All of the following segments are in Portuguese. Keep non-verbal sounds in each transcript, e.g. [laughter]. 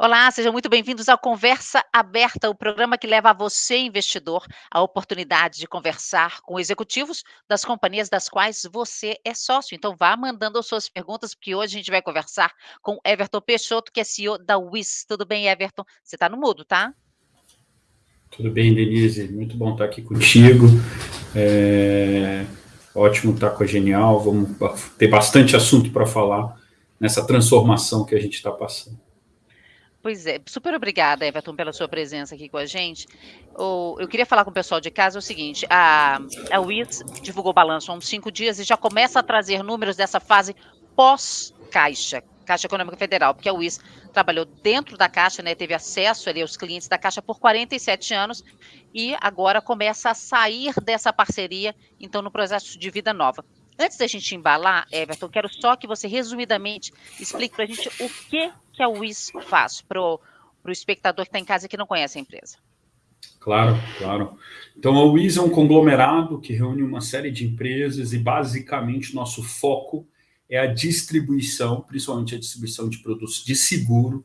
Olá, sejam muito bem-vindos ao Conversa Aberta, o programa que leva a você, investidor, a oportunidade de conversar com executivos das companhias das quais você é sócio. Então, vá mandando as suas perguntas, porque hoje a gente vai conversar com Everton Peixoto, que é CEO da WIS. Tudo bem, Everton? Você está no mudo, tá? Tudo bem, Denise. Muito bom estar aqui contigo. É... Ótimo estar com a Genial. Vamos ter bastante assunto para falar nessa transformação que a gente está passando. Pois é, super obrigada, Everton, pela sua presença aqui com a gente. eu queria falar com o pessoal de casa o seguinte: a, a WIS divulgou o balanço há uns cinco dias e já começa a trazer números dessa fase pós-caixa, Caixa Econômica Federal, porque a WIS trabalhou dentro da Caixa, né, teve acesso ali aos clientes da Caixa por 47 anos e agora começa a sair dessa parceria, então, no processo de vida nova. Antes da gente embalar, Everton, quero só que você resumidamente explique para a gente o que, que a WIS faz para o espectador que está em casa e que não conhece a empresa. Claro, claro. Então, a WIS é um conglomerado que reúne uma série de empresas e, basicamente, nosso foco é a distribuição, principalmente a distribuição de produtos de seguro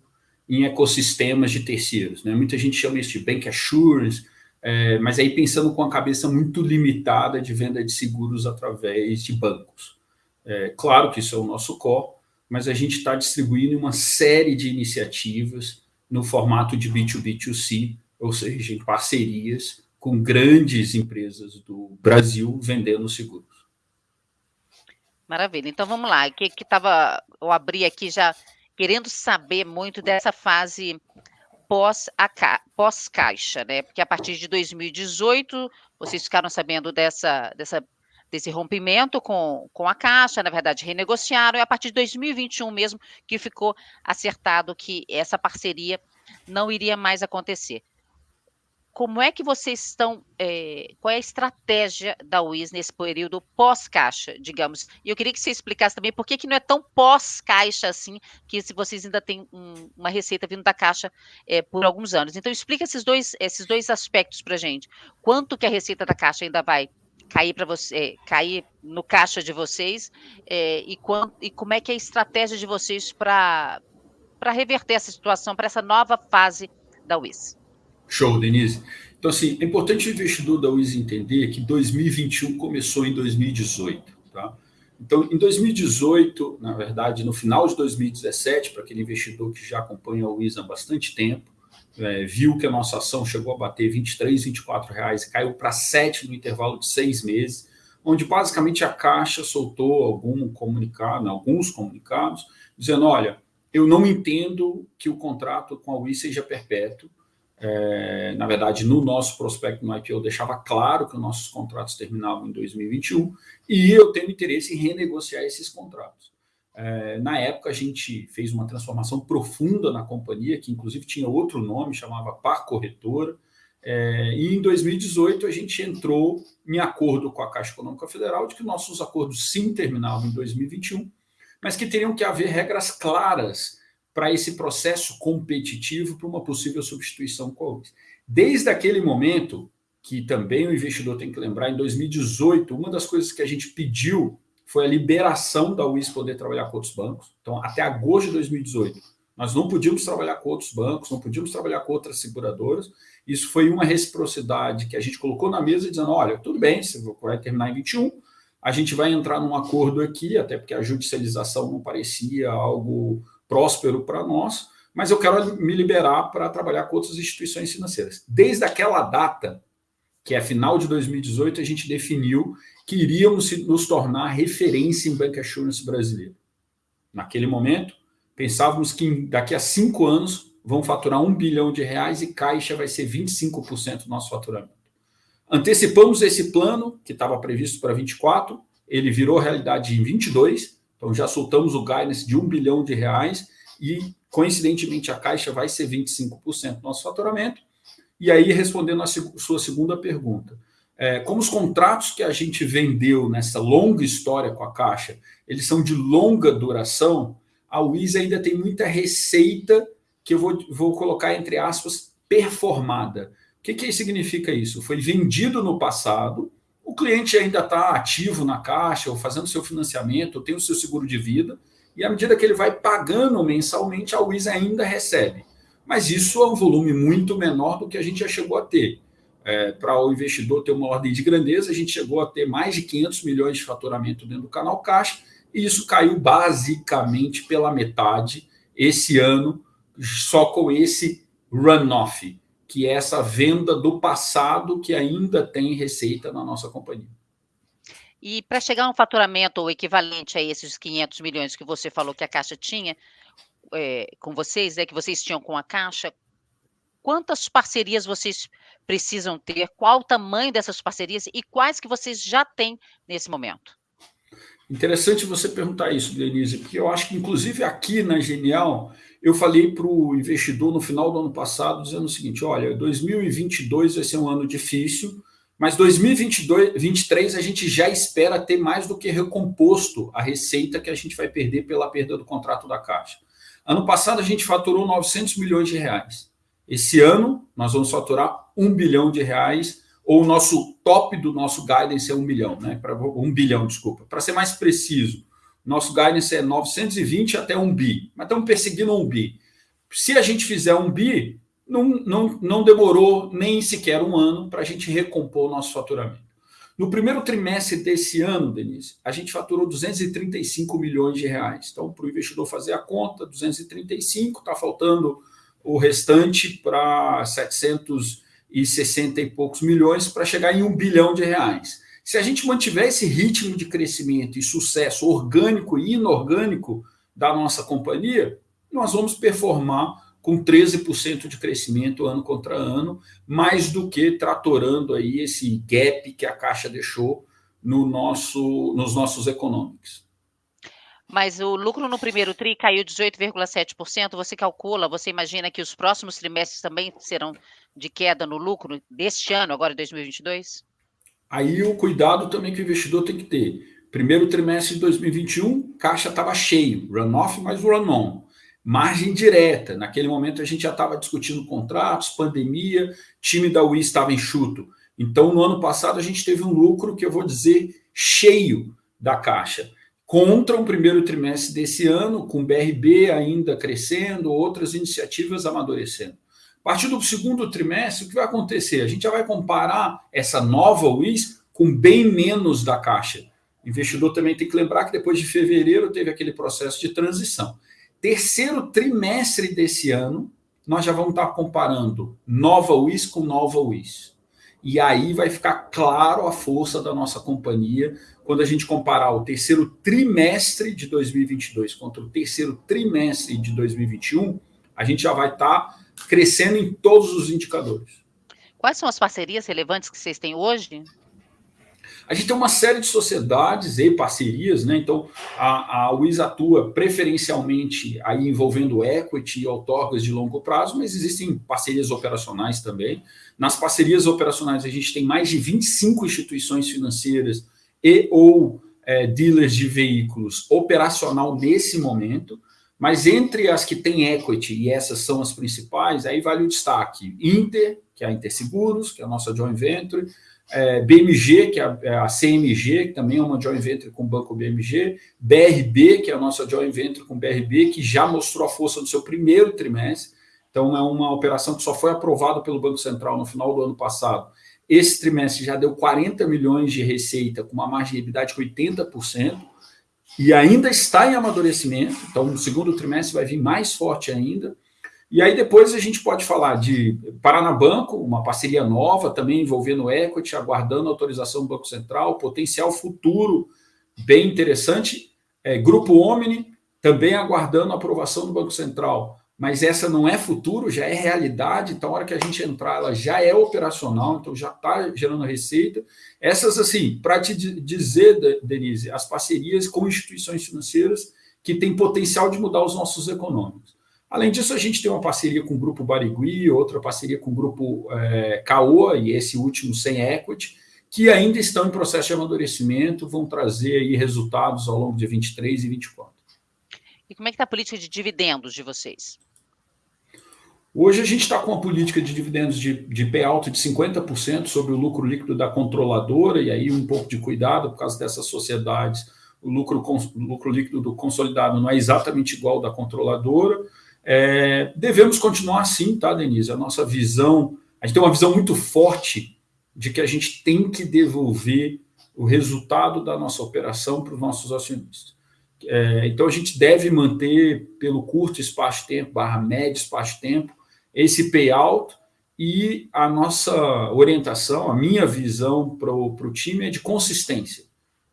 em ecossistemas de terceiros. Né? Muita gente chama isso de bank assurance, é, mas aí pensando com a cabeça muito limitada de venda de seguros através de bancos. É, claro que isso é o nosso core, mas a gente está distribuindo uma série de iniciativas no formato de B2B2C, ou seja, em parcerias com grandes empresas do Brasil vendendo seguros. Maravilha. Então vamos lá. O que estava. Eu abri aqui já querendo saber muito dessa fase pós-caixa, né? Porque a partir de 2018, vocês ficaram sabendo dessa, dessa, desse rompimento com, com a Caixa, na verdade, renegociaram, e a partir de 2021 mesmo que ficou acertado que essa parceria não iria mais acontecer como é que vocês estão, é, qual é a estratégia da WIS nesse período pós-caixa, digamos? E eu queria que você explicasse também por que, que não é tão pós-caixa assim, que se vocês ainda têm um, uma receita vindo da caixa é, por alguns anos. Então, explica esses dois, esses dois aspectos para a gente. Quanto que a receita da caixa ainda vai cair para você, cair no caixa de vocês, é, e, e como é que é a estratégia de vocês para reverter essa situação, para essa nova fase da WIS? Show, Denise. Então, assim, é importante o investidor da WIS entender que 2021 começou em 2018, tá? Então, em 2018, na verdade, no final de 2017, para aquele investidor que já acompanha a WIS há bastante tempo, é, viu que a nossa ação chegou a bater 23, 24 reais e caiu para 7 no intervalo de seis meses, onde basicamente a Caixa soltou algum comunicado, alguns comunicados, dizendo, olha, eu não entendo que o contrato com a WIS seja perpétuo, é, na verdade, no nosso prospecto no IPO, deixava claro que os nossos contratos terminavam em 2021 e eu tenho interesse em renegociar esses contratos. É, na época, a gente fez uma transformação profunda na companhia, que inclusive tinha outro nome, chamava Par Corretora, é, e em 2018 a gente entrou em acordo com a Caixa Econômica Federal de que nossos acordos sim terminavam em 2021, mas que teriam que haver regras claras para esse processo competitivo para uma possível substituição com a UIS. Desde aquele momento, que também o investidor tem que lembrar, em 2018, uma das coisas que a gente pediu foi a liberação da UIS poder trabalhar com outros bancos. Então, até agosto de 2018, nós não podíamos trabalhar com outros bancos, não podíamos trabalhar com outras seguradoras. Isso foi uma reciprocidade que a gente colocou na mesa, dizendo: olha, tudo bem, você vai terminar em 21, a gente vai entrar num acordo aqui, até porque a judicialização não parecia algo próspero para nós, mas eu quero me liberar para trabalhar com outras instituições financeiras. Desde aquela data, que é final de 2018, a gente definiu que iríamos nos tornar referência em Bank Assurance brasileiro. Naquele momento, pensávamos que daqui a cinco anos vão faturar um bilhão de reais e Caixa vai ser 25% do nosso faturamento. Antecipamos esse plano, que estava previsto para 24, ele virou realidade em 22, então já soltamos o guidance de um bilhão de reais e, coincidentemente, a Caixa vai ser 25% do nosso faturamento. E aí, respondendo a sua segunda pergunta, é, como os contratos que a gente vendeu nessa longa história com a Caixa, eles são de longa duração, a Wiz ainda tem muita receita que eu vou, vou colocar entre aspas performada. O que, que significa isso? Foi vendido no passado, o cliente ainda está ativo na caixa, ou fazendo seu financiamento, ou tem o seu seguro de vida, e à medida que ele vai pagando mensalmente, a Wiz ainda recebe. mas isso é um volume muito menor do que a gente já chegou a ter. É, Para o investidor ter uma ordem de grandeza, a gente chegou a ter mais de 500 milhões de faturamento dentro do canal Caixa, e isso caiu basicamente pela metade esse ano, só com esse runoff, que é essa venda do passado que ainda tem receita na nossa companhia. E para chegar a um faturamento equivalente a esses 500 milhões que você falou que a Caixa tinha é, com vocês, é que vocês tinham com a Caixa, quantas parcerias vocês precisam ter, qual o tamanho dessas parcerias e quais que vocês já têm nesse momento? Interessante você perguntar isso, Denise, porque eu acho que, inclusive, aqui na Genial, eu falei para o investidor no final do ano passado, dizendo o seguinte: olha, 2022 vai ser um ano difícil, mas 2023 a gente já espera ter mais do que recomposto a receita que a gente vai perder pela perda do contrato da Caixa. Ano passado a gente faturou 900 milhões de reais. Esse ano nós vamos faturar 1 bilhão de reais ou o nosso top do nosso guidance é 1 bilhão, né? Para 1 bilhão, desculpa. Para ser mais preciso, nosso guidance é 920 até 1 bi, mas estamos perseguindo 1 bi. Se a gente fizer 1 bi, não, não, não demorou nem sequer um ano para a gente recompor o nosso faturamento. No primeiro trimestre desse ano, Denise, a gente faturou 235 milhões de reais. Então, para o investidor fazer a conta, 235, está faltando o restante para 700 e 60 e poucos milhões para chegar em um bilhão de reais. Se a gente mantiver esse ritmo de crescimento e sucesso orgânico e inorgânico da nossa companhia, nós vamos performar com 13% de crescimento ano contra ano, mais do que tratorando aí esse gap que a Caixa deixou no nosso, nos nossos econômicos. Mas o lucro no primeiro TRI caiu 18,7%. Você calcula, você imagina que os próximos trimestres também serão de queda no lucro deste ano, agora 2022? Aí o cuidado também que o investidor tem que ter. Primeiro trimestre de 2021, caixa estava cheio, run-off mais run-on. Margem direta. Naquele momento a gente já estava discutindo contratos, pandemia, time da UI estava enxuto. Então, no ano passado, a gente teve um lucro que eu vou dizer cheio da caixa contra o primeiro trimestre desse ano, com BRB ainda crescendo, outras iniciativas amadurecendo. A partir do segundo trimestre, o que vai acontecer? A gente já vai comparar essa nova WIS com bem menos da caixa. O investidor também tem que lembrar que depois de fevereiro teve aquele processo de transição. Terceiro trimestre desse ano, nós já vamos estar comparando nova WIS com nova WIS. E aí vai ficar claro a força da nossa companhia quando a gente comparar o terceiro trimestre de 2022 contra o terceiro trimestre de 2021, a gente já vai estar crescendo em todos os indicadores. Quais são as parcerias relevantes que vocês têm hoje? A gente tem uma série de sociedades e parcerias, né? Então, a, a UIS atua preferencialmente aí envolvendo equity e outorgas de longo prazo, mas existem parcerias operacionais também. Nas parcerias operacionais, a gente tem mais de 25 instituições financeiras e ou é, dealers de veículos operacional nesse momento, mas entre as que têm equity, e essas são as principais, aí vale o destaque. Inter, que é a Interseguros, que é a nossa joint venture, é, BMG, que é a, é a, CMG, que também é uma joint venture com o Banco BMG, BRB, que é a nossa joint venture com o BRB, que já mostrou a força no seu primeiro trimestre, então é uma operação que só foi aprovada pelo Banco Central no final do ano passado, esse trimestre já deu 40 milhões de receita, com uma margem de EBITDA de 80%, e ainda está em amadurecimento. Então, no segundo trimestre vai vir mais forte ainda. E aí depois a gente pode falar de Paranabanco, uma parceria nova, também envolvendo equity, aguardando autorização do Banco Central, potencial futuro bem interessante. É, Grupo Omni, também aguardando aprovação do Banco Central mas essa não é futuro, já é realidade, então a hora que a gente entrar, ela já é operacional, então já está gerando receita. Essas, assim, para te dizer, Denise, as parcerias com instituições financeiras que têm potencial de mudar os nossos econômicos. Além disso, a gente tem uma parceria com o Grupo Barigui, outra parceria com o Grupo é, Caoa, e esse último sem equity, que ainda estão em processo de amadurecimento, vão trazer aí resultados ao longo de 23 e 24. E como é que está a política de dividendos de vocês? Hoje a gente está com uma política de dividendos de, de payout de 50% sobre o lucro líquido da controladora, e aí um pouco de cuidado por causa dessas sociedades, o lucro, o lucro líquido do consolidado não é exatamente igual ao da controladora, É, devemos continuar assim, tá, Denise? A nossa visão, a gente tem uma visão muito forte de que a gente tem que devolver o resultado da nossa operação para os nossos acionistas. É, então, a gente deve manter, pelo curto espaço de tempo, barra médio espaço de tempo, esse payout e a nossa orientação, a minha visão para o time é de consistência.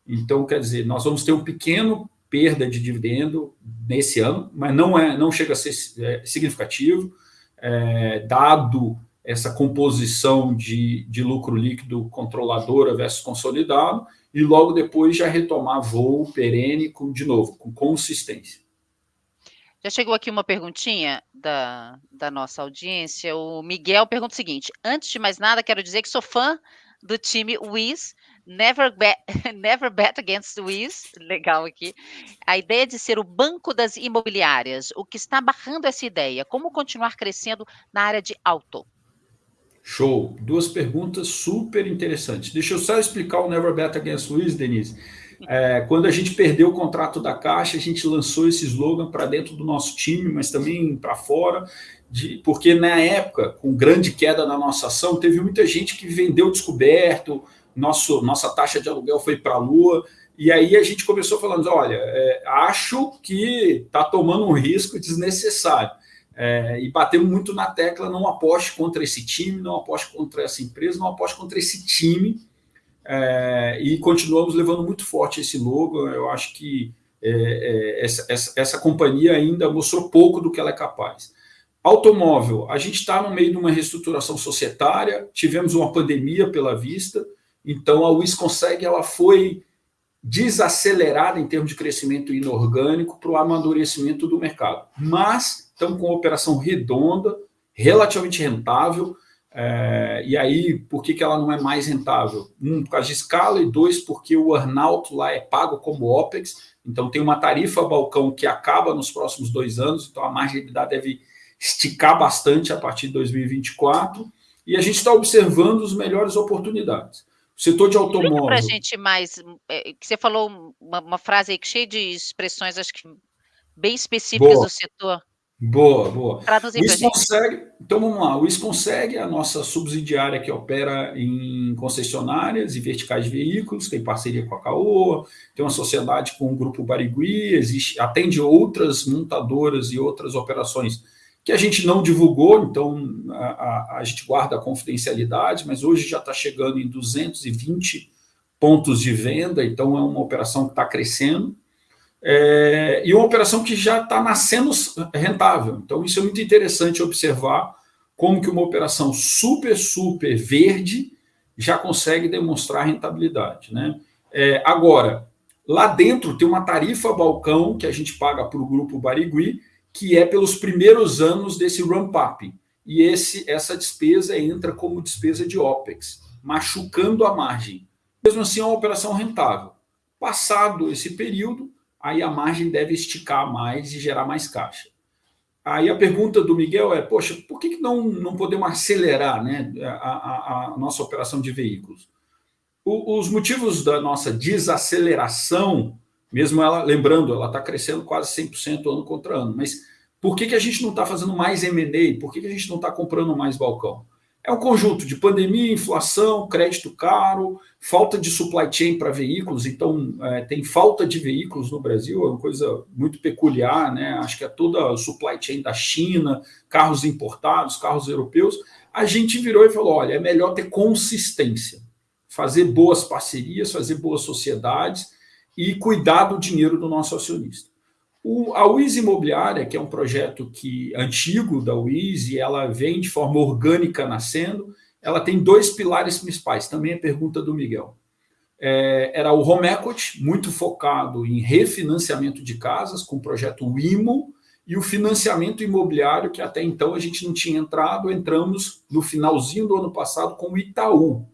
Então, quer dizer, nós vamos ter um pequeno perda de dividendo nesse ano, mas não, é, não chega a ser é, significativo, é, dado essa composição de, de lucro líquido controladora versus consolidado, e logo depois já retomar voo perene com, de novo, com consistência. Já chegou aqui uma perguntinha da, da nossa audiência. O Miguel pergunta o seguinte: antes de mais nada, quero dizer que sou fã do time Wiz. Never bet, [laughs] never bet against Wiz. Legal aqui. A ideia de ser o banco das imobiliárias. O que está barrando essa ideia? Como continuar crescendo na área de auto? Show. Duas perguntas super interessantes. Deixa eu só explicar o Never Bet Against Wiz, Denise. É, quando a gente perdeu o contrato da Caixa, a gente lançou esse slogan para dentro do nosso time, mas também para fora, de, porque na época, com grande queda na nossa ação, teve muita gente que vendeu descoberto, nosso, nossa taxa de aluguel foi para a lua, e aí a gente começou falando, olha, é, acho que está tomando um risco desnecessário. É, e batemos muito na tecla, não aposte contra esse time, não aposte contra essa empresa, não aposte contra esse time, é, e continuamos levando muito forte esse logo. Eu acho que é, é, essa, essa, essa, companhia ainda mostrou pouco do que ela é capaz. Automóvel, a gente está no meio de uma reestruturação societária, tivemos uma pandemia pela vista, então a WIS consegue, ela foi desacelerada em termos de crescimento inorgânico para o amadurecimento do mercado. Mas estamos com uma operação redonda, relativamente rentável, é, e aí, por que, que ela não é mais rentável? Um, por causa de escala, e dois, porque o earnout lá é pago como OPEX, então tem uma tarifa balcão que acaba nos próximos dois anos, então a margem de deve esticar bastante a partir de 2024, e a gente está observando as melhores oportunidades. Setor de automóvel... Para a gente mais, é, você falou uma, uma, frase aí cheia de expressões, acho que bem específicas Boa. do setor. Boa, boa. Traduzir o consegue, então vamos lá, o IS consegue a nossa subsidiária que opera em concessionárias e verticais de veículos, tem parceria com a Caoa, tem uma sociedade com o grupo Barigui, existe, atende outras montadoras e outras operações que a gente não divulgou, então a, a, a gente guarda a confidencialidade, mas hoje já está chegando em 220 pontos de venda, então é uma operação que está crescendo. É, e uma operação que já está nascendo rentável. Então, isso é muito interessante observar como que uma operação super, super verde já consegue demonstrar rentabilidade. Né? É, agora, lá dentro tem uma tarifa balcão que a gente paga para o grupo Barigui, que é pelos primeiros anos desse ramp-up. E esse, essa despesa entra como despesa de OPEX, machucando a margem. Mesmo assim, é uma operação rentável. Passado esse período, aí a margem deve esticar mais e gerar mais caixa. Aí a pergunta do Miguel é, poxa, por que não, não podemos acelerar né, a, a, a nossa operação de veículos? O, os motivos da nossa desaceleração, mesmo ela, lembrando, ela está crescendo quase 100% ano contra ano, mas por que, que a gente não está fazendo mais M&A? Por que, que a gente não está comprando mais balcão? É um conjunto de pandemia, inflação, crédito caro, falta de supply chain para veículos, então é, tem falta de veículos no Brasil, é uma coisa muito peculiar, né? acho que é toda a supply chain da China, carros importados, carros europeus, a gente virou e falou, olha, é melhor ter consistência, fazer boas parcerias, fazer boas sociedades e cuidar do dinheiro do nosso acionista. O, a WIS Imobiliária, que é um projeto que antigo da WIS e ela vem de forma orgânica nascendo, ela tem dois pilares principais, também a pergunta do Miguel. É, era o Home Equity, muito focado em refinanciamento de casas, com o projeto WIMO, e o financiamento imobiliário, que até então a gente não tinha entrado, entramos no finalzinho do ano passado com o Itaú,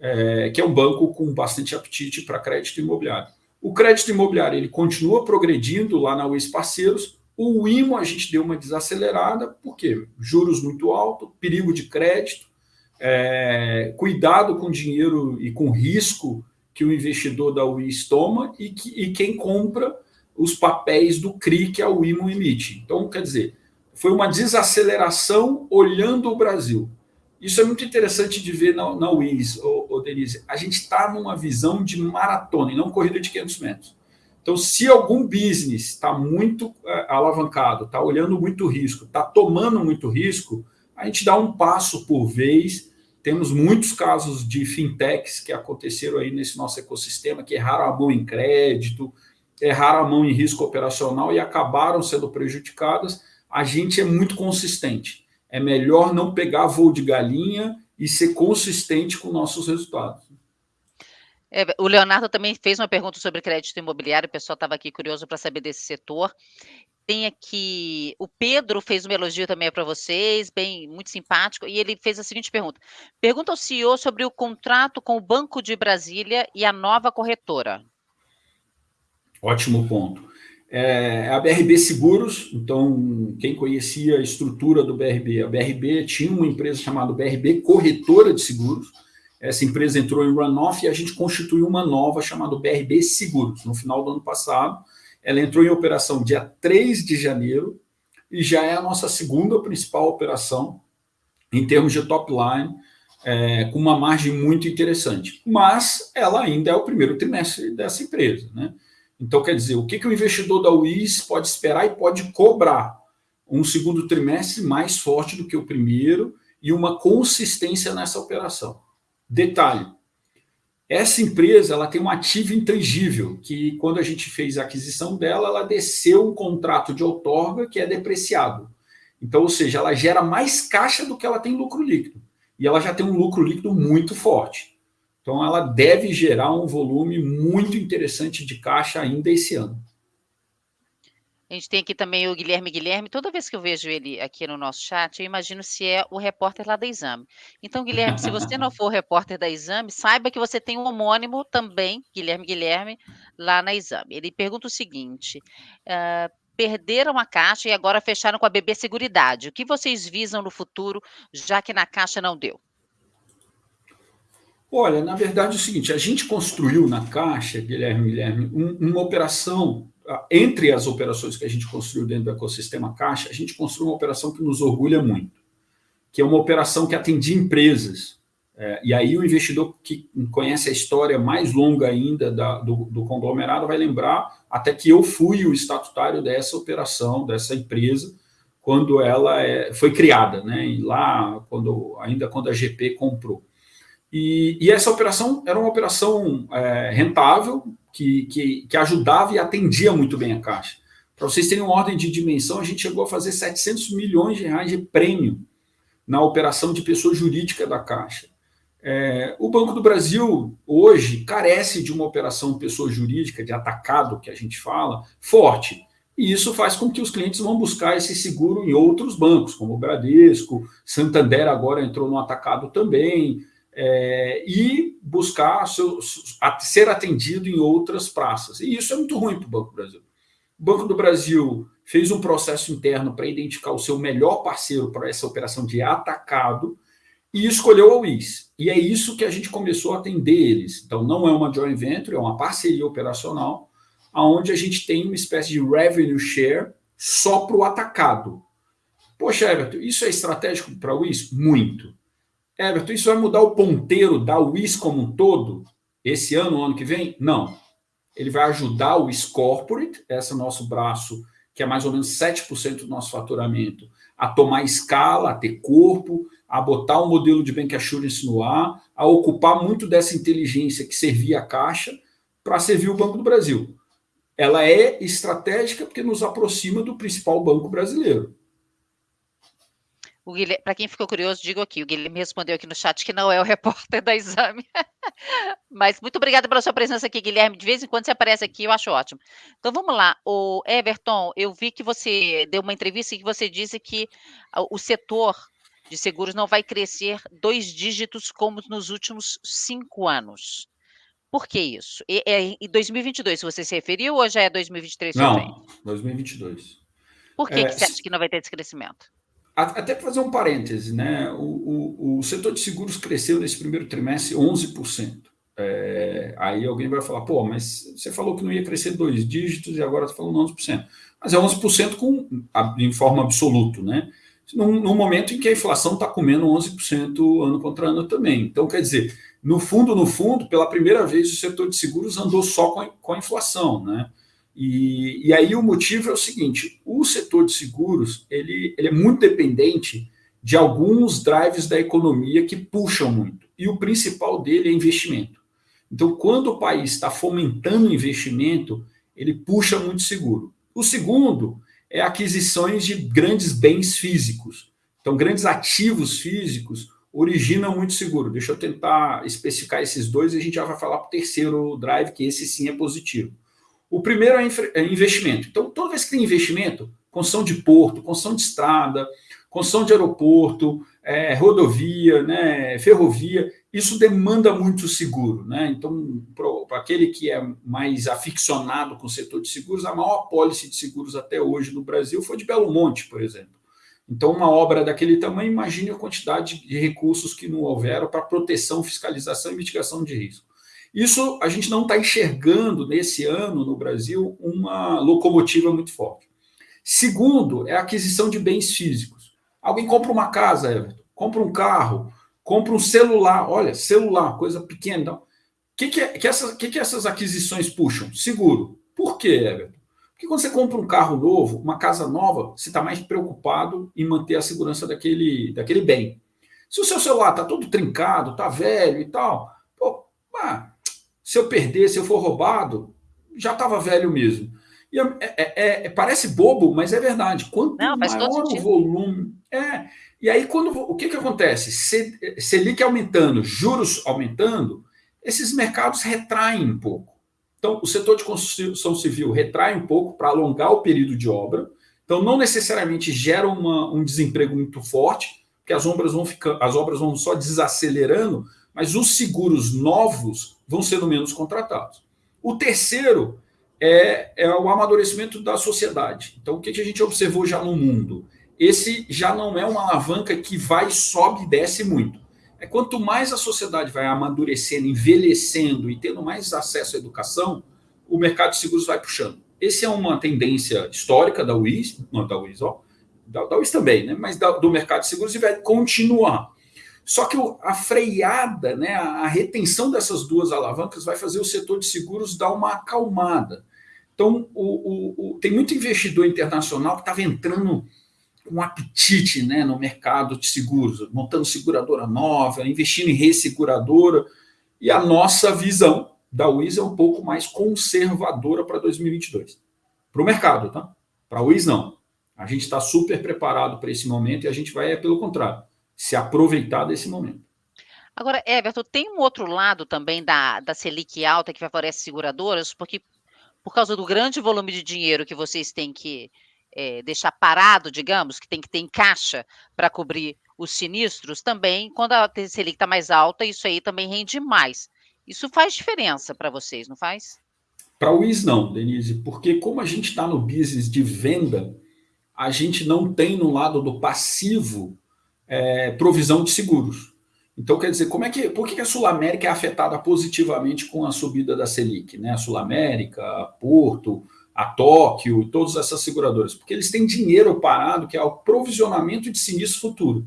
é, que é um banco com bastante apetite para crédito imobiliário. O crédito imobiliário ele continua progredindo lá na UES Parceiros. O IMO a gente deu uma desacelerada, porque juros muito altos, perigo de crédito, é, cuidado com dinheiro e com risco que o investidor da UIS toma e, que, e quem compra os papéis do CRI que a UIMO emite. Então, quer dizer, foi uma desaceleração olhando o Brasil. Isso é muito interessante de ver na, na WIS, ô, ô Denise. A gente está numa visão de maratona e não corrida de 500 metros. Então, se algum business está muito é, alavancado, está olhando muito risco, está tomando muito risco, a gente dá um passo por vez. Temos muitos casos de fintechs que aconteceram aí nesse nosso ecossistema, que erraram a mão em crédito, erraram a mão em risco operacional e acabaram sendo prejudicadas. A gente é muito consistente é melhor não pegar voo de galinha e ser consistente com nossos resultados. É, o Leonardo também fez uma pergunta sobre crédito imobiliário, o pessoal estava aqui curioso para saber desse setor. Tem aqui, o Pedro fez um elogio também para vocês, bem, muito simpático, e ele fez a seguinte pergunta: pergunta ao CEO sobre o contrato com o Banco de Brasília e a nova corretora. Ótimo ponto é a BRB Seguros. Então, quem conhecia a estrutura do BRB, a BRB tinha uma empresa chamada BRB Corretora de Seguros. Essa empresa entrou em runoff e a gente constituiu uma nova chamada BRB Seguros. No final do ano passado, ela entrou em operação dia 3 de janeiro e já é a nossa segunda principal operação em termos de top line, é, com uma margem muito interessante. Mas ela ainda é o primeiro trimestre dessa empresa, né? Então, quer dizer, o que, que o investidor da UIS pode esperar e pode cobrar? Um segundo trimestre mais forte do que o primeiro e uma consistência nessa operação. Detalhe, essa empresa ela tem um ativo intangível, que quando a gente fez a aquisição dela, ela desceu um contrato de outorga que é depreciado. Então, ou seja, ela gera mais caixa do que ela tem lucro líquido. E ela já tem um lucro líquido muito forte. Então, ela deve gerar um volume muito interessante de caixa ainda esse ano. A gente tem aqui também o Guilherme Guilherme. Toda vez que eu vejo ele aqui no nosso chat, eu imagino se é o repórter lá da Exame. Então, Guilherme, se você não for repórter da Exame, saiba que você tem um homônimo também, Guilherme Guilherme, lá na Exame. Ele pergunta o seguinte: uh, perderam a caixa e agora fecharam com a BB Seguridade. O que vocês visam no futuro, já que na caixa não deu? Olha, na verdade é o seguinte, a gente construiu na Caixa, Guilherme, Guilherme, um, uma operação, entre as operações que a gente construiu dentro do ecossistema Caixa, a gente construiu uma operação que nos orgulha muito, que é uma operação que atendia empresas. É, e aí o investidor que conhece a história mais longa ainda da, do, do conglomerado vai lembrar até que eu fui o estatutário dessa operação, dessa empresa, quando ela é, foi criada, né? Lá, quando, ainda quando a GP comprou. E, e, essa operação era uma operação é, rentável, que, que, que, ajudava e atendia muito bem a Caixa. Para vocês terem uma ordem de dimensão, a gente chegou a fazer 700 milhões de reais de prêmio na operação de pessoa jurídica da Caixa. É, o Banco do Brasil, hoje, carece de uma operação pessoa jurídica, de atacado, que a gente fala, forte. E isso faz com que os clientes vão buscar esse seguro em outros bancos, como o Bradesco, Santander agora entrou no atacado também, é, e buscar seu, ser atendido em outras praças. E isso é muito ruim para o Banco do Brasil. O Banco do Brasil fez um processo interno para identificar o seu melhor parceiro para essa operação de atacado e escolheu a WIS. E é isso que a gente começou a atender eles. Então, não é uma joint venture, é uma parceria operacional, onde a gente tem uma espécie de revenue share só para o atacado. Poxa, Everton, isso é estratégico para a WIS? Muito. Everton, isso vai mudar o ponteiro da WIS como um todo? Esse ano, ano que vem? Não. Ele vai ajudar o WIS Corporate, esse é nosso braço, que é mais ou menos 7% do nosso faturamento, a tomar escala, a ter corpo, a botar o um modelo de Bank Assurance no ar, a ocupar muito dessa inteligência que servia a Caixa para servir o Banco do Brasil. Ela é estratégica porque nos aproxima do principal banco brasileiro. Para quem ficou curioso, digo aqui, o Guilherme respondeu aqui no chat que não é o [laughs] repórter da Exame. [laughs] Mas muito obrigada pela sua presença aqui, Guilherme. De vez em quando você aparece aqui, eu acho ótimo. Então vamos lá. O Everton, eu vi que você deu uma entrevista e que você disse que o setor de seguros não vai crescer dois dígitos como nos últimos cinco anos. Por que isso? É em 2022 você se referiu ou já é 2023 não, também? Não, 2022. Por que, é, que você acha que não vai ter esse crescimento? Até para fazer um parêntese, né? O, o, o, setor de seguros cresceu nesse primeiro trimestre 11%. É, aí alguém vai falar, pô, mas você falou que não ia crescer dois dígitos e agora está falando 11%. mas é 11% com, em forma absoluta, né? Num, num momento em que a inflação está comendo 11% ano contra ano também. Então, quer dizer, no fundo, no fundo, pela primeira vez o setor de seguros andou só com a, com a inflação, né? E, e, aí o motivo é o seguinte: o setor de seguros ele, ele é muito dependente de alguns drives da economia que puxam muito. E o principal dele é investimento. Então, quando o país está fomentando investimento, ele puxa muito seguro. O segundo é aquisições de grandes bens físicos. Então, grandes ativos físicos originam muito seguro. Deixa eu tentar especificar esses dois e a gente já vai falar para o terceiro drive, que esse sim é positivo. O primeiro é, é investimento. Então, toda vez que tem investimento, construção de porto, construção de estrada, construção de aeroporto, é, rodovia, né, ferrovia, isso demanda muito seguro. Né? Então, para aquele que é mais aficionado com o setor de seguros, a maior apólice de seguros até hoje no Brasil foi de Belo Monte, por exemplo. Então, uma obra daquele tamanho, imagine a quantidade de recursos que não houveram para proteção, fiscalização e mitigação de risco. Isso a gente não está enxergando nesse ano no Brasil uma locomotiva muito forte. Segundo, é a aquisição de bens físicos. Alguém compra uma casa, Everton, compra um carro, compra um celular. Olha, celular, coisa pequena. Então, o que, que, é, que, essas, que, que essas aquisições puxam? Seguro. Por quê, Everton? Porque quando você compra um carro novo, uma casa nova, você está mais preocupado em manter a segurança daquele, daquele bem. Se o seu celular está todo trincado, está velho e tal, pô, ah, se eu perder, se eu for roubado, já estava velho mesmo. E é, é, é, é, parece bobo, mas é verdade. Quanto Não, maior o volume. É, e aí, quando o que, que acontece? Selic aumentando, juros aumentando, esses mercados retraem um pouco. Então, o setor de construção civil retrai um pouco para alongar o período de obra. Então, não necessariamente gera uma, um desemprego muito forte, porque as obras vão ficando, as obras vão só desacelerando, mas os seguros novos vão sendo menos contratados. O terceiro é, é o amadurecimento da sociedade. Então, o que, a gente observou já no mundo? Esse já não é uma alavanca que vai, sobe e desce muito. É quanto mais a sociedade vai amadurecendo, envelhecendo e tendo mais acesso à educação, o mercado de seguros vai puxando. Essa é uma tendência histórica da UIS, não da UIS, ó, da, da UIS também, né? mas da, do mercado de seguros e vai continuar. Só que a freada, né, a retenção dessas duas alavancas vai fazer o setor de seguros dar uma acalmada. Então, o, o, o, tem muito investidor internacional que estava entrando com um apetite né, no mercado de seguros, montando seguradora nova, investindo em resseguradora, e a nossa visão da WIS é um pouco mais conservadora para 2022. Para o mercado, tá? Para a WIS, não. A gente está super preparado para esse momento e a gente vai, é pelo contrário, se aproveitar desse momento. Agora, Everton, tem um outro lado também da, da Selic alta que favorece seguradoras, porque por causa do grande volume de dinheiro que vocês têm que é, deixar parado, digamos, que tem que ter em caixa para cobrir os sinistros, também, quando a Selic está mais alta, isso aí também rende mais. Isso faz diferença para vocês, não faz? Para o WIS não, Denise, porque como a gente está no business de venda, a gente não tem no lado do passivo é, provisão de seguros. Então, quer dizer, como é que, por que a Sul América é afetada positivamente com a subida da Selic? Né? A Sul América, a Porto, a Tóquio, todas essas seguradoras, porque eles têm dinheiro parado que é o provisionamento de sinistro futuro.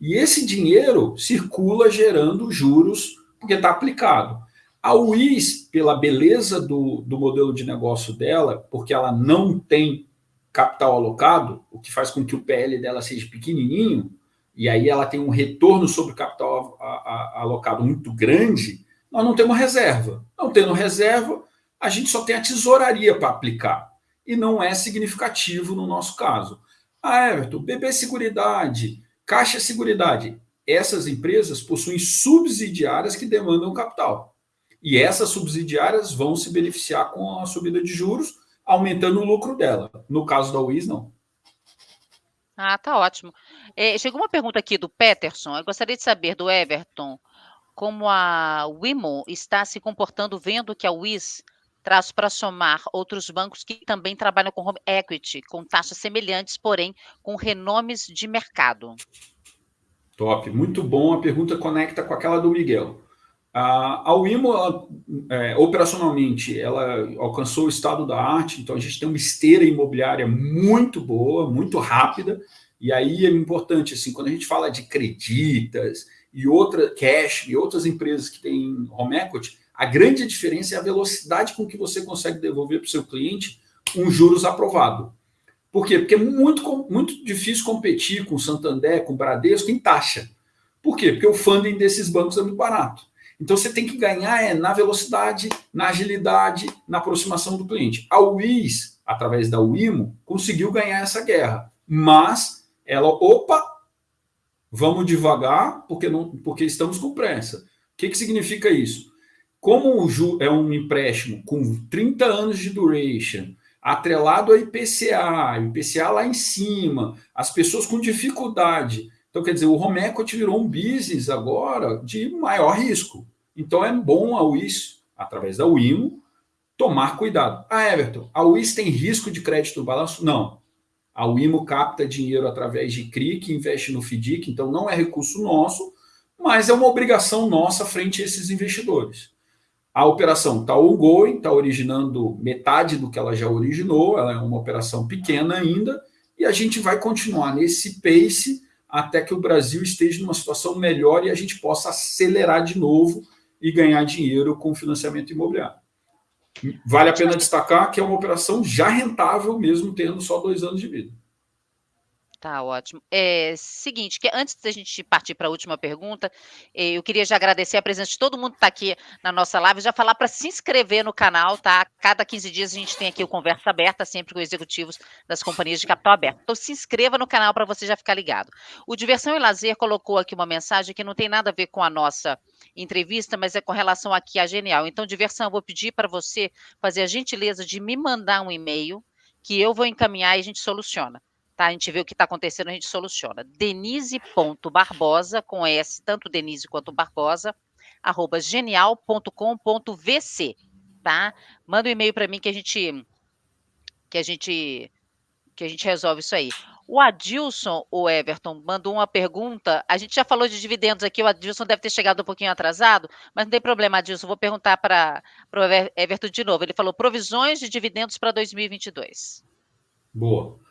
E esse dinheiro circula gerando juros, porque está aplicado. A UIS, pela beleza do, do modelo de negócio dela, porque ela não tem capital alocado, o que faz com que o PL dela seja pequenininho, e aí ela tem um retorno sobre o capital alocado muito grande, nós não temos reserva. Não tendo reserva, a gente só tem a tesouraria para aplicar. E não é significativo no nosso caso. Ah, Everton, BB Seguridade, Caixa Seguridade. Essas empresas possuem subsidiárias que demandam capital. E essas subsidiárias vão se beneficiar com a subida de juros, aumentando o lucro dela. No caso da UIS, não. Ah, tá ótimo. É, chegou uma pergunta aqui do Peterson. Eu gostaria de saber do Everton como a Wimo está se comportando vendo que a WIS traz para somar outros bancos que também trabalham com home equity, com taxas semelhantes, porém com renomes de mercado. Top, muito bom. A pergunta conecta com aquela do Miguel. A, Wimo, é, operacionalmente, ela alcançou o estado da arte, então a gente tem uma esteira imobiliária muito boa, muito rápida, e aí é importante, assim, quando a gente fala de creditas e outra cash e outras empresas que têm home equity, a grande diferença é a velocidade com que você consegue devolver para o seu cliente um juros aprovado. Por quê? Porque é muito, muito difícil competir com o Santander, com o Bradesco em taxa. Por quê? Porque o funding desses bancos é muito barato. Então você tem que ganhar é, na velocidade, na agilidade, na aproximação do cliente. A WIS, através da WIMO, conseguiu ganhar essa guerra, mas ela, opa, vamos devagar porque, não, porque estamos com pressa. O que, que significa isso? Como o Ju é um empréstimo com 30 anos de duration, atrelado a IPCA, IPCA lá em cima, as pessoas com dificuldade então, quer dizer, o home equity virou um business agora de maior risco. Então, é bom a WIS, através da WIMO, tomar cuidado. Ah, Everton, a WIS tem risco de crédito no balanço? Não. A WIMO capta dinheiro através de CRI, que investe no FDIC, então não é recurso nosso, mas é uma obrigação nossa frente a esses investidores. A operação está ongoing, está originando metade do que ela já originou, ela é uma operação pequena ainda, e a gente vai continuar nesse pace até que o Brasil esteja numa situação melhor e a gente possa acelerar de novo e ganhar dinheiro com financiamento imobiliário. Vale a pena destacar que é uma operação já rentável, mesmo tendo só dois anos de vida. Tá ótimo. É, seguinte, que antes da gente partir para a última pergunta, eh, eu queria já agradecer a presença de todo mundo que está aqui na nossa live, já falar para se inscrever no canal, tá? Cada 15 dias a gente tem aqui o Conversa Aberta, sempre com executivos das companhias de capital aberto. Então se inscreva no canal para você já ficar ligado. O Diversão e Lazer colocou aqui uma mensagem que não tem nada a ver com a nossa entrevista, mas é com relação aqui à Genial. Então, Diversão, eu vou pedir para você fazer a gentileza de me mandar um e-mail que eu vou encaminhar e a gente soluciona tá? A gente vê o que está acontecendo, a gente soluciona. Denise.barbosa, com S, tanto Denise quanto Barbosa, arroba genial.com.vc, tá? Manda um e-mail para mim que a gente que a gente que a gente resolve isso aí. O Adilson, o Everton, mandou uma pergunta. A gente já falou de dividendos aqui, o Adilson deve ter chegado um pouquinho atrasado, mas não tem problema, Adilson. Vou perguntar para o Everton de novo. Ele falou provisões de dividendos para 2022. Boa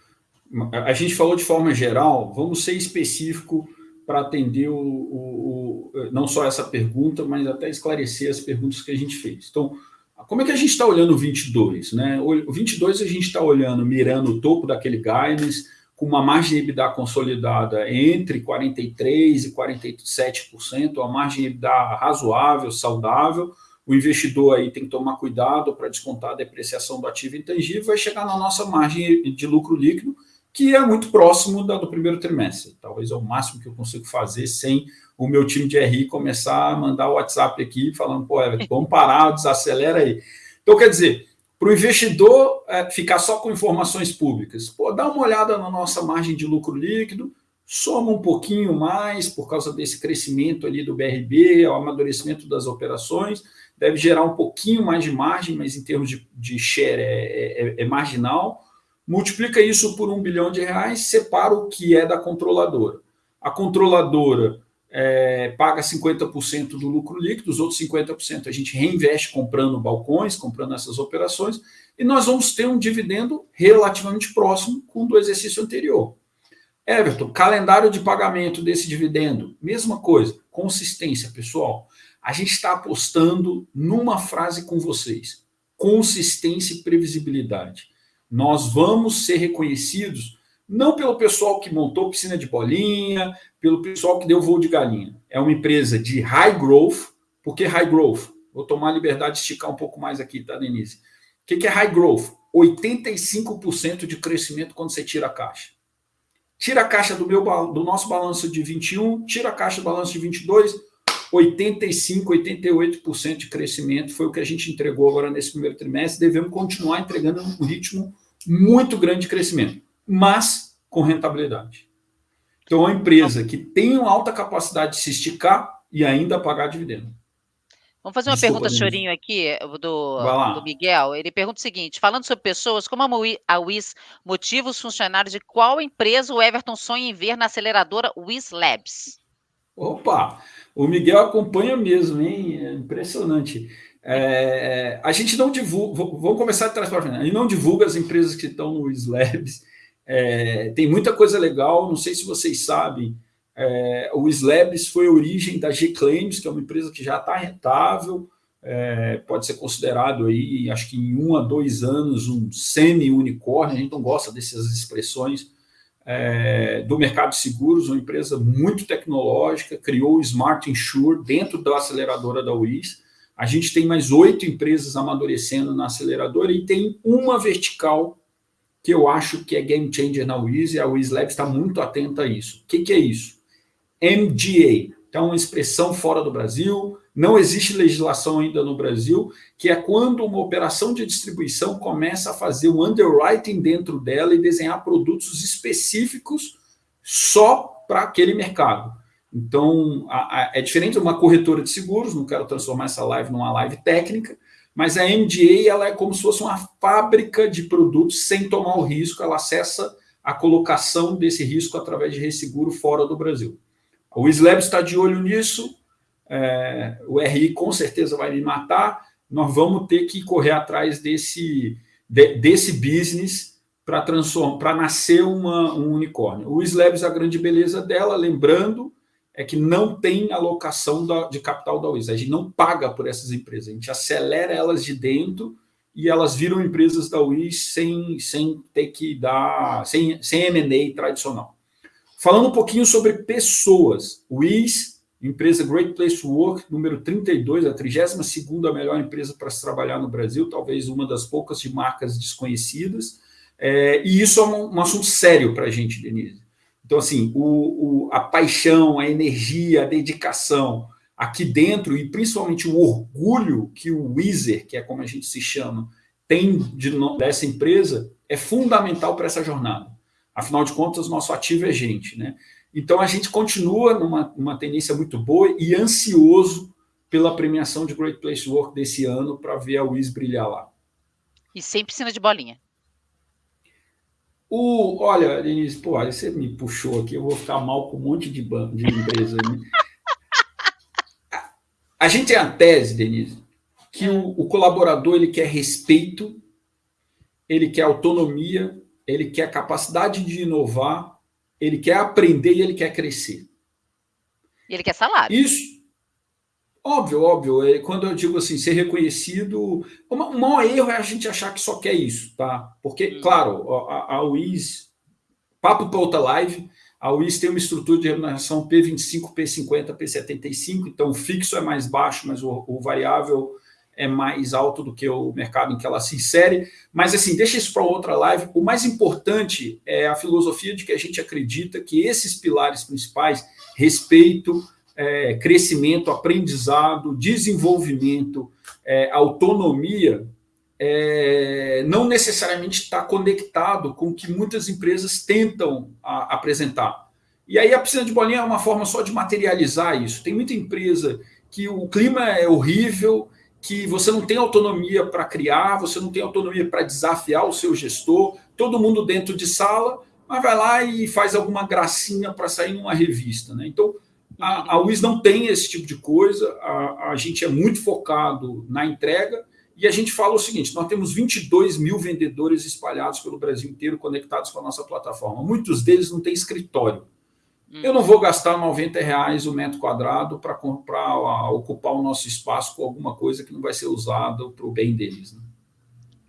a gente falou de forma geral, vamos ser específico para atender o, o, o, não só essa pergunta, mas até esclarecer as perguntas que a gente fez. Então, como é que a gente está olhando o 22? Né? O 22 a gente está olhando, mirando o topo daquele guidance, com uma margem EBITDA consolidada entre 43% e 47%, uma margem EBITDA razoável, saudável, o investidor aí tem que tomar cuidado para descontar a depreciação do ativo intangível, vai chegar na nossa margem de lucro líquido, que é muito próximo da do primeiro trimestre. Talvez é o máximo que eu consigo fazer sem o meu time de RI começar a mandar o WhatsApp aqui falando, pô, Everton, [laughs] vamos parar, desacelera aí. Então, quer dizer, para o investidor é, ficar só com informações públicas, pô, dá uma olhada na nossa margem de lucro líquido, soma um pouquinho mais por causa desse crescimento ali do BRB, o amadurecimento das operações, deve gerar um pouquinho mais de margem, mas em termos de, de share é, é, é marginal, multiplica isso por um bilhão de reais, separa o que é da controladora. A controladora é, paga 50% do lucro líquido, os outros 50% a gente reinveste comprando balcões, comprando essas operações, e nós vamos ter um dividendo relativamente próximo com o do exercício anterior. Everton, calendário de pagamento desse dividendo, mesma coisa, consistência, pessoal. A gente está apostando numa frase com vocês, consistência e previsibilidade. Nós vamos ser reconhecidos não pelo pessoal que montou piscina de bolinha, pelo pessoal que deu voo de galinha. É uma empresa de high growth. Por que high growth? Vou tomar a liberdade de esticar um pouco mais aqui, tá, Denise? O que é high growth? 85% de crescimento quando você tira a caixa. Tira a caixa do, meu, do nosso balanço de 21, tira a caixa do balanço de 22, 85, 88% de crescimento foi o que a gente entregou agora nesse primeiro trimestre. Devemos continuar entregando um ritmo muito grande de crescimento, mas com rentabilidade. Então, é uma empresa que tem uma alta capacidade de se esticar e ainda pagar dividendo. Vamos fazer uma Desculpa, pergunta, Chorinho, aqui, do, do, Miguel. Ele pergunta o seguinte: falando sobre pessoas, como a WIS motiva os funcionários de qual empresa o Everton sonha em ver na aceleradora WIS Labs? Opa, o Miguel acompanha mesmo, hein? É impressionante. É, a gente não divulga, vamos começar de trás para frente, a gente não divulga as empresas que estão no Slabs, é, tem muita coisa legal, não sei se vocês sabem, é, o Slabs foi a origem da G-Claims, que é uma empresa que já está rentável, é, pode ser considerado aí, acho que em um a dois anos, um semi-unicórnio, a gente não gosta dessas expressões, é, do mercado de seguros, uma empresa muito tecnológica, criou o Smart Insure dentro da aceleradora da UIS. A gente tem mais oito empresas amadurecendo na aceleradora e tem uma vertical que eu acho que é game changer na UIS e a UIS Lab está muito atenta a isso. O que, que é isso? MGA, então uma expressão fora do Brasil, não existe legislação ainda no Brasil, que é quando uma operação de distribuição começa a fazer um underwriting dentro dela e desenhar produtos específicos só para aquele mercado. Então, a, a, é diferente de uma corretora de seguros, não quero transformar essa live numa live técnica, mas a MDA ela é como se fosse uma fábrica de produtos sem tomar o risco, ela acessa a colocação desse risco através de resseguro fora do Brasil. O Slab está de olho nisso, é, o RI com certeza vai me matar, nós vamos ter que correr atrás desse, de, desse business para transformar, para nascer uma, um unicórnio. O Slabs, a grande beleza dela, lembrando, é que não tem alocação da, de capital da UIS. A gente não paga por essas empresas, a gente acelera elas de dentro e elas viram empresas da UIS sem, sem ter que dar, sem, sem M&A tradicional. Falando um pouquinho sobre pessoas, IS Empresa Great Place to Work, número 32, a 32ª melhor empresa para se trabalhar no Brasil, talvez uma das poucas de marcas desconhecidas. É, e isso é um, um assunto sério para a gente, Denise. Então, assim, o, o, a paixão, a energia, a dedicação aqui dentro, e principalmente o orgulho que o Weezer, que é como a gente se chama, tem de, dessa empresa, é fundamental para essa jornada. Afinal de contas, nosso ativo é gente, né? Então, a gente continua numa, numa tendência muito boa e ansioso pela premiação de Great Place to Work desse ano para ver a Wiz brilhar lá. E sem piscina de bolinha. O, olha, Denise, pô, você me puxou aqui, eu vou ficar mal com um monte de, de empresa. Né? a, [laughs] a gente tem a tese, Denise, que o, o colaborador ele quer respeito, ele quer autonomia, ele quer capacidade de inovar ele quer aprender e ele quer crescer. E ele quer salário. Isso. Óbvio, óbvio. É, quando eu digo assim, ser reconhecido... O maior erro é a gente achar que só quer isso, tá? Porque, hum. claro, a, a UIS... Papo para outra live, a UIS tem uma estrutura de remuneração P25, P50, P75, então o fixo é mais baixo, mas o, o variável é mais alto do que o mercado em que ela se insere. Mas, assim, deixa isso para outra live. O mais importante é a filosofia de que a gente acredita que esses pilares principais, respeito, é, crescimento, aprendizado, desenvolvimento, é, autonomia, é, não necessariamente está conectado com o que muitas empresas tentam a, apresentar. E aí a piscina de bolinha é uma forma só de materializar isso. Tem muita empresa que o clima é horrível, que você não tem autonomia para criar, você não tem autonomia para desafiar o seu gestor, todo mundo dentro de sala, mas vai lá e faz alguma gracinha para sair numa revista. Né? Então, a, a UIS não tem esse tipo de coisa, a, a gente é muito focado na entrega, e a gente fala o seguinte, nós temos 22 mil vendedores espalhados pelo Brasil inteiro conectados com a nossa plataforma. Muitos deles não têm escritório. Eu não vou gastar 90 reais o metro quadrado para ocupar o nosso espaço com alguma coisa que não vai ser usada para o bem deles. Né?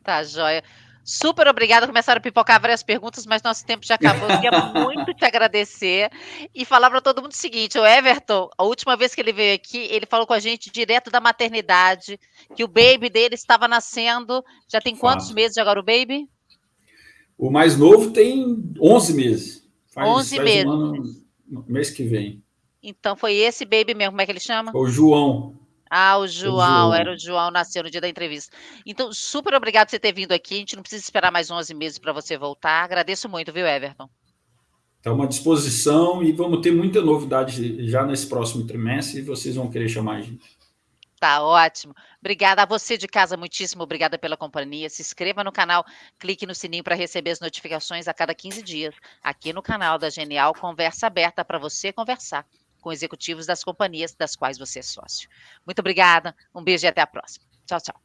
Tá, joia. Super obrigada. Começaram a pipocar várias perguntas, mas nosso tempo já acabou. Eu queria [laughs] muito te agradecer e falar para todo mundo o seguinte: o Everton, a última vez que ele veio aqui, ele falou com a gente direto da maternidade, que o baby dele estava nascendo. Já tem quantos Fala. meses agora o baby? O mais novo tem 11 meses. Faz, 11 faz meses. Um ano, mês que vem. Então foi esse baby mesmo, como é que ele chama? O João. Ah, o João, o João, era o João, nasceu no dia da entrevista. Então, super obrigado por você ter vindo aqui. A gente não precisa esperar mais 11 meses para você voltar. Agradeço muito, viu, Everton? Estamos à disposição e vamos ter muita novidade já nesse próximo trimestre e vocês vão querer chamar a gente. Tá ótimo. Obrigada a você de casa, muitíssimo obrigada pela companhia. Se inscreva no canal, clique no sininho para receber as notificações a cada 15 dias. Aqui no canal da Genial, conversa aberta para você conversar com executivos das companhias das quais você é sócio. Muito obrigada, um beijo e até a próxima. Tchau, tchau.